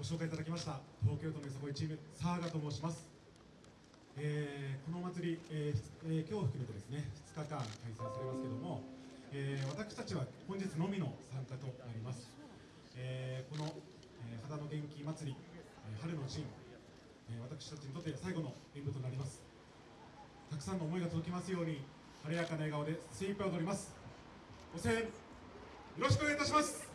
ご紹介いただきました東京都のよさこいチームサーガと申します、えーこのお祭り、えーえー今日を含めてですね2日間開催されますけども、えー私たちは本日のみの参加となります、えーこの、えー肌の元気祭り、えー春の陣、えー私たちにとって最後の演舞となります。たくさんの思いが届きますように晴れやかな笑顔で精一杯踊ります。ご声援よろしくお願いいたします。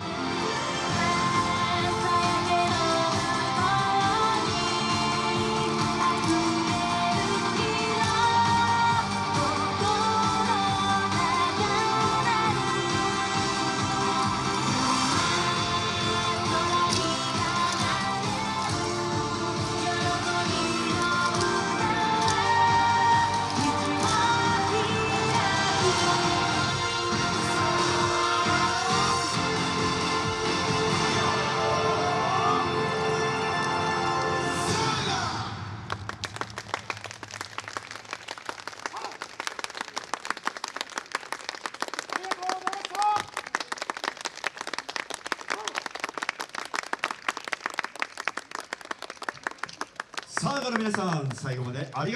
Bye. さあ、皆さん、最後までありがとうございました。